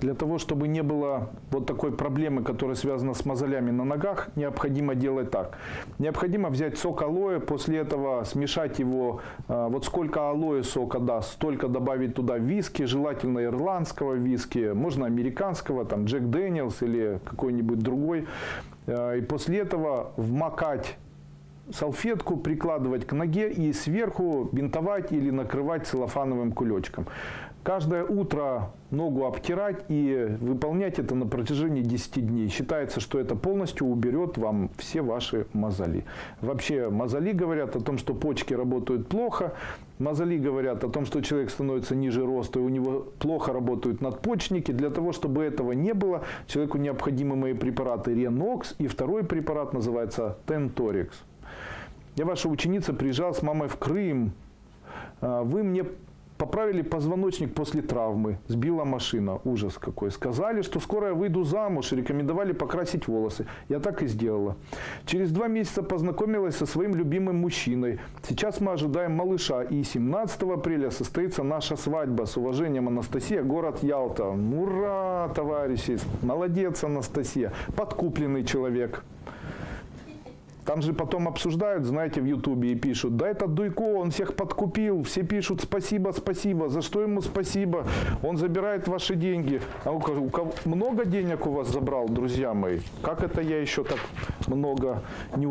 Для того, чтобы не было вот такой проблемы, которая связана с мозолями на ногах, необходимо делать так. Необходимо взять сок алоэ, после этого смешать его, а, вот сколько алоэ сока даст, столько добавить туда виски, желательно ирландского виски, можно американского, там Джек Дэниелс или какой-нибудь другой. А, И после этого вмакать салфетку прикладывать к ноге и сверху бинтовать или накрывать целлофановым кулечком. Каждое утро ногу обтирать и выполнять это на протяжении 10 дней. Считается, что это полностью уберет вам все ваши мозоли. Вообще мозоли говорят о том, что почки работают плохо. Мозоли говорят о том, что человек становится ниже роста и у него плохо работают надпочечники. Для того, чтобы этого не было, человеку необходимы мои препараты Ренокс и второй препарат называется Тенторикс. Я ваша ученица, приезжал с мамой в Крым. А, Вы мне поправили позвоночник после травмы. Сбила машина. Ужас какой. Сказали, что скоро я выйду замуж рекомендовали покрасить волосы. Я так и сделала. Через два месяца познакомилась со своим любимым мужчиной. Сейчас мы ожидаем малыша. И 17 апреля состоится наша свадьба. С уважением, Анастасия, город Ялта. Ура, товарищи! Молодец, Анастасия. Подкупленный человек. Там же потом обсуждают, знаете, в Ютубе и пишут, да этот Дуйко, он всех подкупил, все пишут спасибо, спасибо, за что ему спасибо, он забирает ваши деньги. А у кого, много денег у вас забрал, друзья мои? Как это я еще так много не